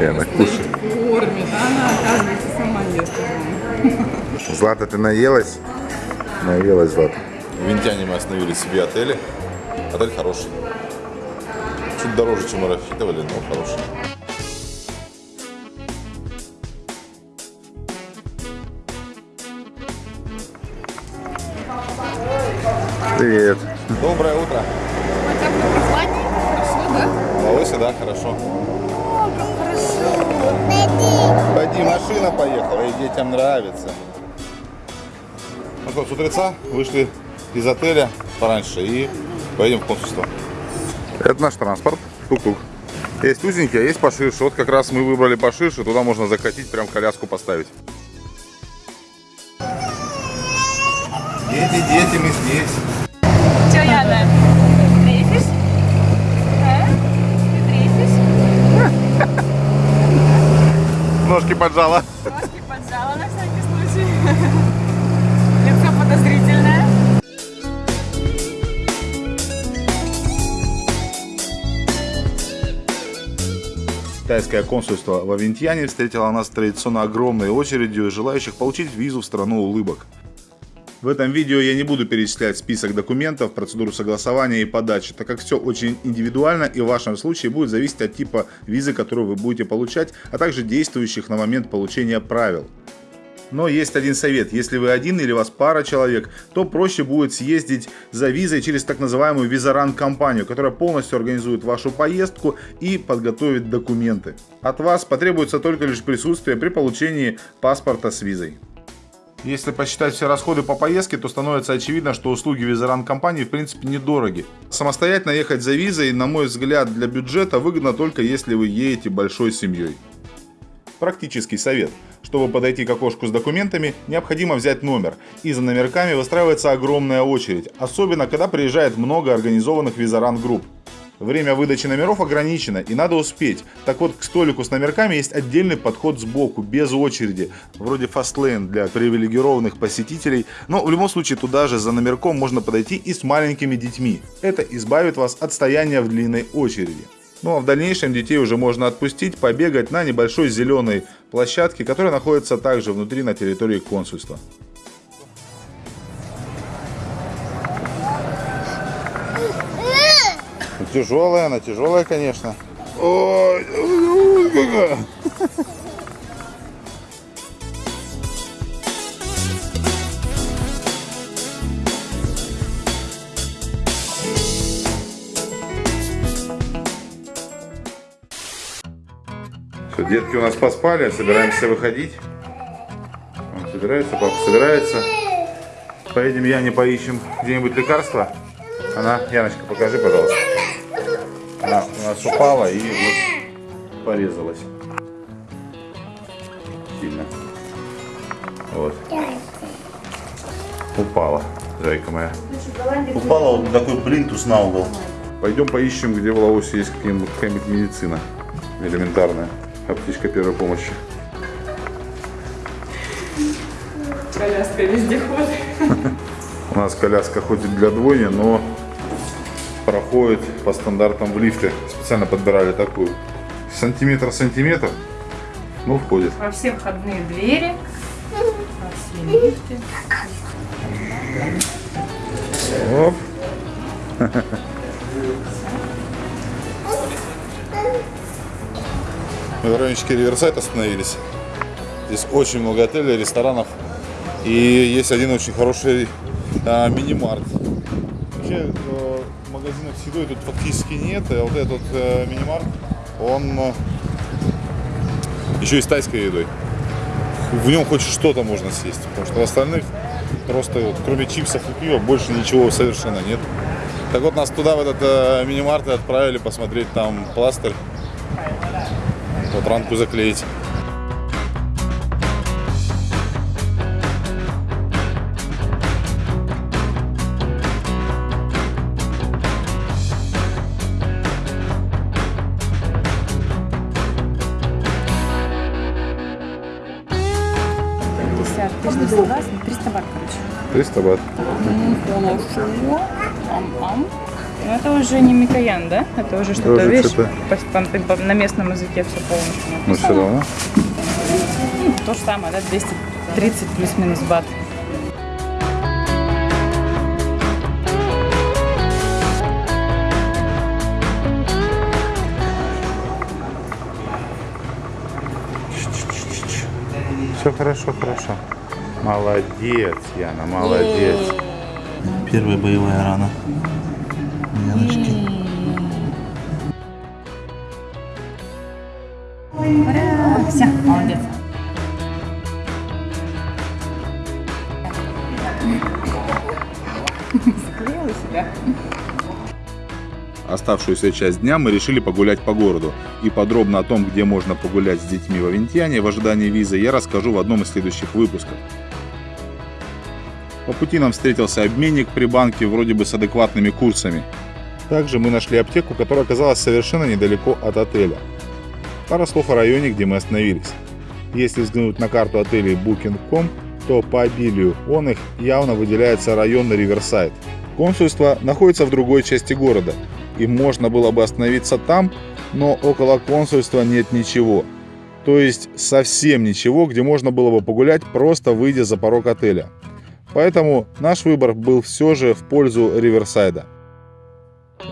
Яна, кушай. Кормит, а она, оказывается, сама ест. Злата, ты наелась? Наелась, Злата. В Винтяне мы остановили себе отели. Отель хороший. Чуть дороже, чем мы рассчитывали, но хороший. Привет. Доброе утро. Хотя бы прохладненько, хорошо, да? Лаосе, да, хорошо. Пойди, машина поехала, и детям нравится. Ну что, с утреца вышли из отеля пораньше и поедем в консульство. Это наш транспорт. Тук-тук. Есть узенький, а есть поширше. Вот как раз мы выбрали поширше. Туда можно закатить, прям коляску поставить. Дети, дети, мы здесь. Че, Яна? Трефишь? А? Ты трефишь? Ножки поджала. Ножки поджала на всякий случай. Лицо подозрительное. Китайское консульство во Винтьяне встретило нас традиционно огромной очередью желающих получить визу в страну улыбок. В этом видео я не буду перечислять список документов, процедуру согласования и подачи, так как все очень индивидуально и в вашем случае будет зависеть от типа визы, которую вы будете получать, а также действующих на момент получения правил. Но есть один совет. Если вы один или вас пара человек, то проще будет съездить за визой через так называемую визаран-компанию, которая полностью организует вашу поездку и подготовит документы. От вас потребуется только лишь присутствие при получении паспорта с визой. Если посчитать все расходы по поездке, то становится очевидно, что услуги визаран компании в принципе недороги. Самостоятельно ехать за визой, на мой взгляд, для бюджета выгодно только если вы едете большой семьей. Практический совет. Чтобы подойти к окошку с документами, необходимо взять номер. И за номерками выстраивается огромная очередь, особенно когда приезжает много организованных визаран-групп. Время выдачи номеров ограничено и надо успеть. Так вот, к столику с номерками есть отдельный подход сбоку, без очереди. Вроде фастлейн для привилегированных посетителей. Но в любом случае туда же за номерком можно подойти и с маленькими детьми. Это избавит вас от стояния в длинной очереди. Ну а в дальнейшем детей уже можно отпустить, побегать на небольшой зеленой площадке, которая находится также внутри на территории консульства. Тяжелая, она тяжелая, конечно. Ой, какая. Все, детки у нас поспали, собираемся выходить. Он собирается, папа собирается. Поедем Яне поищем где-нибудь лекарства. Она, Яночка, покажи, пожалуйста. Она у нас упала и вот порезалась. Сильно. Вот. Упала, зайка моя. Упала вот такой плинтус на угол. Пойдем поищем, где в Лаосе есть какая-нибудь какая медицина элементарная. Аптечка первой помощи. Коляска вездеход. У нас коляска хоть и для двойни, но проходит по стандартам в лифте. Специально подбирали такую. Сантиметр-сантиметр, ну входит. Во все входные двери. Во все лифты. Оп. Мы в райончике Риверсайд остановились. Здесь очень много отелей, ресторанов. И есть один очень хороший а, мини-март. Вообще э, магазинов с едой тут фактически нет. А вот этот э, мини-март, он э, еще и с тайской едой. В нем хоть что-то можно съесть. Потому что в остальных просто вот, кроме чипсов и пива больше ничего совершенно нет. Так вот нас туда, в этот э, мини-март отправили посмотреть там пластырь. Вот ранку заклеить. 300 бат, короче. 300 бат. Хорошо. Ам-ам. Ну это уже не Микоян, да? Это уже что-то, видишь, на местном языке все полностью Но написано. все равно. Ну, то же самое, да, 230 плюс-минус бат. Все хорошо, хорошо. Молодец, Яна, молодец. Первая боевая рана. Яночки. Все, молодец. Заклеила себя. Оставшуюся часть дня мы решили погулять по городу. И подробно о том, где можно погулять с детьми в Авентьяне в ожидании визы, я расскажу в одном из следующих выпусков. По пути нам встретился обменник при банке вроде бы с адекватными курсами. Также мы нашли аптеку, которая оказалась совершенно недалеко от отеля. Пара слов о районе, где мы остановились. Если взглянуть на карту отелей Booking.com, то по обилию он их явно выделяется район Риверсайд. Консульство находится в другой части города, и можно было бы остановиться там, но около консульства нет ничего. То есть совсем ничего, где можно было бы погулять, просто выйдя за порог отеля. Поэтому наш выбор был все же в пользу Риверсайда.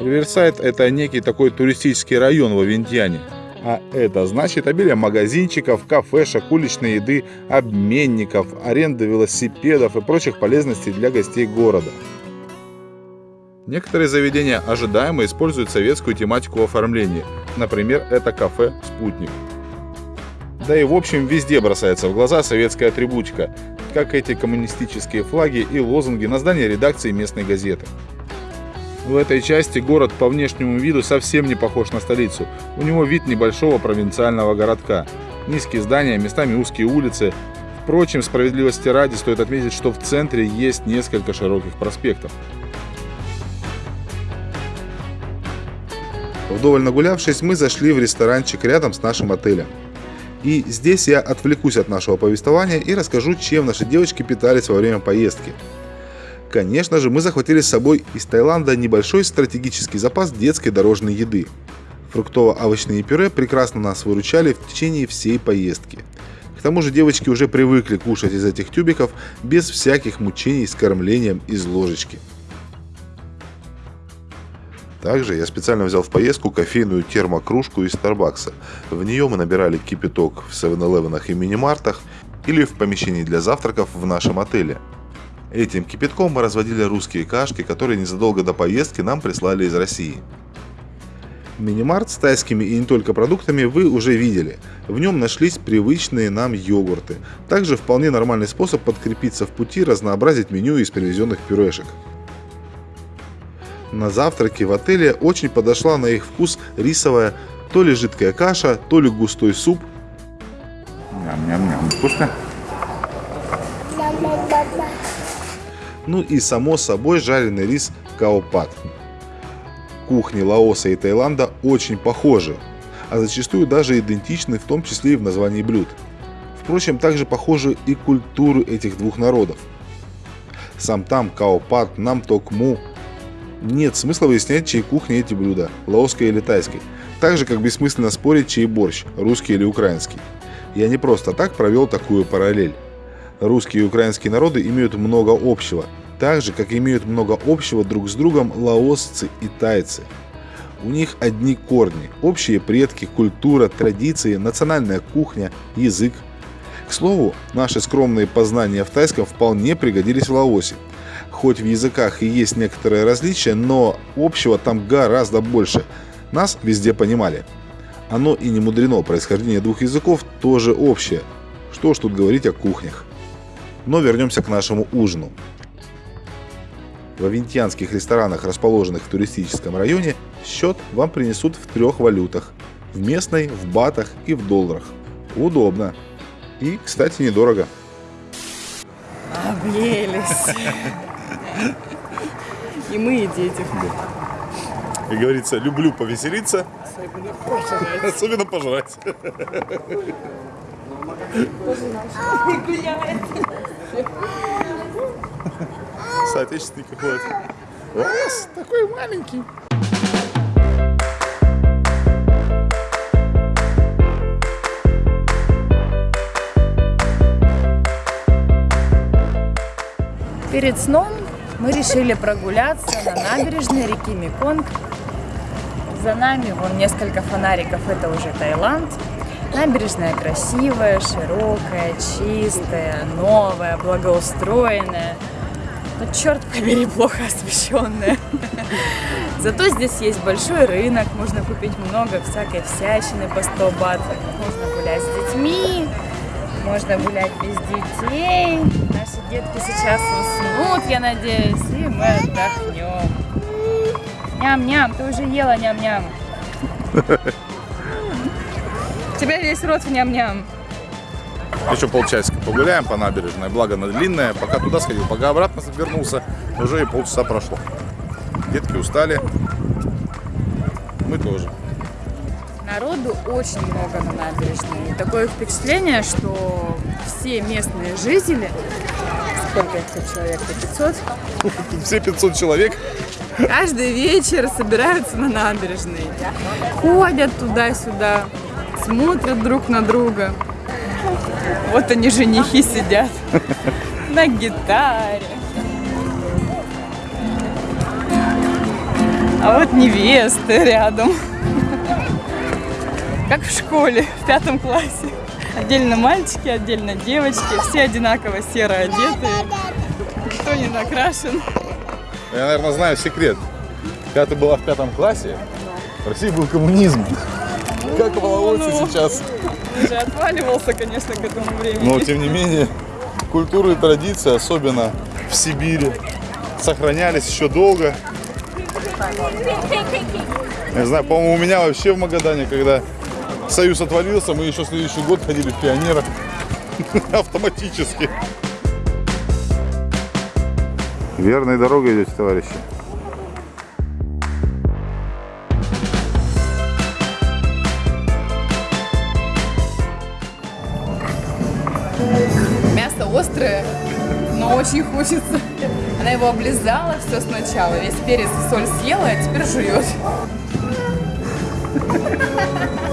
Риверсайд – это некий такой туристический район в Авентьяне. А это значит обилие магазинчиков, кафешек, уличной еды, обменников, аренды велосипедов и прочих полезностей для гостей города. Некоторые заведения ожидаемо используют советскую тематику оформления. Например, это кафе «Спутник». Да и в общем везде бросается в глаза советская атрибутика, как эти коммунистические флаги и лозунги на здании редакции местной газеты. В этой части город по внешнему виду совсем не похож на столицу. У него вид небольшого провинциального городка. Низкие здания, местами узкие улицы. Впрочем, справедливости ради стоит отметить, что в центре есть несколько широких проспектов. Вдоволь нагулявшись, мы зашли в ресторанчик рядом с нашим отелем. И здесь я отвлекусь от нашего повествования и расскажу, чем наши девочки питались во время поездки. Конечно же, мы захватили с собой из Таиланда небольшой стратегический запас детской дорожной еды. Фруктово-овощные пюре прекрасно нас выручали в течение всей поездки. К тому же девочки уже привыкли кушать из этих тюбиков без всяких мучений с кормлением из ложечки. Также я специально взял в поездку кофейную термокружку из Старбакса. В нее мы набирали кипяток в 7-Eleven и мини-мартах или в помещении для завтраков в нашем отеле. Этим кипятком мы разводили русские кашки, которые незадолго до поездки нам прислали из России. Мини-март с тайскими и не только продуктами вы уже видели. В нем нашлись привычные нам йогурты. Также вполне нормальный способ подкрепиться в пути, разнообразить меню из привезенных пюрешек. На завтраке в отеле очень подошла на их вкус рисовая то ли жидкая каша, то ли густой суп. Ням-ням-ням, вкусно? Ну и само собой жареный рис каопат. Кухни Лаоса и Таиланда очень похожи, а зачастую даже идентичны, в том числе и в названии блюд. Впрочем, также похожи и культуры этих двух народов. Сам там каопат, нам токму. Нет смысла выяснять, чьей кухни эти блюда, лаосской или тайской. Так же, как бессмысленно спорить, чей борщ, русский или украинский. Я не просто так провел такую параллель. Русские и украинские народы имеют много общего, так же, как имеют много общего друг с другом лаосцы и тайцы. У них одни корни, общие предки, культура, традиции, национальная кухня, язык. К слову, наши скромные познания в тайском вполне пригодились в Лаосе. Хоть в языках и есть некоторые различия, но общего там гораздо больше. Нас везде понимали. Оно и не мудрено, происхождение двух языков тоже общее. Что ж тут говорить о кухнях. Но вернемся к нашему ужину. В авентьянских ресторанах, расположенных в туристическом районе, счет вам принесут в трех валютах. В местной, в батах и в долларах. Удобно. И, кстати, недорого. Объелись. И мы, и дети. Да. И говорится, люблю повеселиться. Особенно пожрать. Особенно пожрать. Соотечественник какой-то. Раз, такой маленький. Перед сном мы решили прогуляться на набережной реки Меконг. За нами вон несколько фонариков, это уже Таиланд. Набережная красивая, широкая, чистая, новая, благоустроенная. Но черт побери, плохо освещенная. Зато здесь есть большой рынок, можно купить много всякой всячины по 100 бат. Можно гулять с детьми, можно гулять без детей. Детки сейчас уснут, я надеюсь, и мы отдохнем. Ням-ням, ты уже ела ням-ням. У тебя весь рот в ням-ням. Еще полчасика погуляем по набережной, благо она длинная. Пока туда сходил, пока обратно вернулся, уже и полчаса прошло. Детки устали. Мы тоже. Народу очень много на набережной. И такое впечатление, что все местные жители, сколько их тут человек, 500, Тут все 500 человек. каждый вечер собираются на набережной. Ходят туда-сюда, смотрят друг на друга. Вот они, женихи, сидят на гитаре. А вот невесты рядом. Как в школе, в пятом классе. Отдельно мальчики, отдельно девочки. Все одинаково серо одетые. Никто не накрашен. Я, наверное, знаю секрет. Когда ты была в пятом классе, в России был коммунизм. Как волосы ну. сейчас. Уже отваливался, конечно, к этому времени. Но, тем не менее, культуры и традиции, особенно в Сибири, сохранялись еще долго. Я знаю, по-моему, у меня вообще в Магадане, когда Союз отвалился, мы еще следующий год ходили в пионерах автоматически. Верной дорогой идете, товарищи. Мясо острое, но очень хочется. Она его облизала все сначала, весь перец и соль съела, а теперь жует.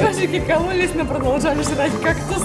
Ежики кололись, но продолжали жрать кактус.